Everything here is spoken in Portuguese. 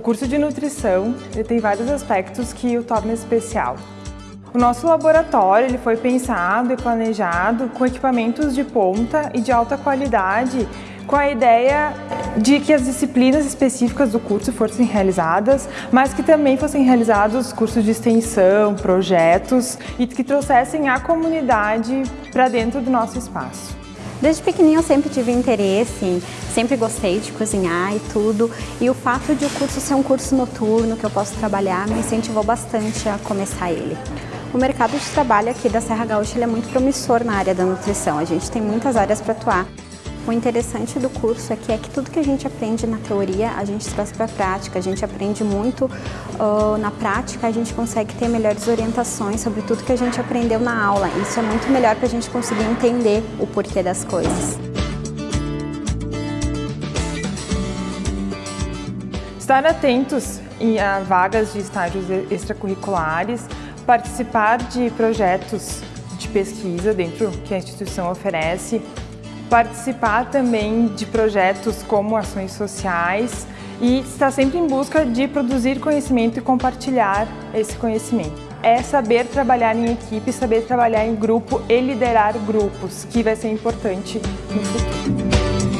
O curso de nutrição tem vários aspectos que o tornam especial. O nosso laboratório ele foi pensado e planejado com equipamentos de ponta e de alta qualidade, com a ideia de que as disciplinas específicas do curso fossem realizadas, mas que também fossem realizados cursos de extensão, projetos e que trouxessem a comunidade para dentro do nosso espaço. Desde pequenininho eu sempre tive interesse, sempre gostei de cozinhar e tudo, e o fato de o curso ser um curso noturno que eu posso trabalhar me incentivou bastante a começar ele. O mercado de trabalho aqui da Serra Gaúcha é muito promissor na área da nutrição, a gente tem muitas áreas para atuar. O interessante do curso aqui é que tudo que a gente aprende na teoria, a gente traz para a prática, a gente aprende muito na prática, a gente consegue ter melhores orientações sobre tudo que a gente aprendeu na aula. Isso é muito melhor para a gente conseguir entender o porquê das coisas. Estar atentos a vagas de estágios extracurriculares, participar de projetos de pesquisa dentro que a instituição oferece, participar também de projetos como ações sociais e estar sempre em busca de produzir conhecimento e compartilhar esse conhecimento. É saber trabalhar em equipe, saber trabalhar em grupo e liderar grupos, que vai ser importante no futuro.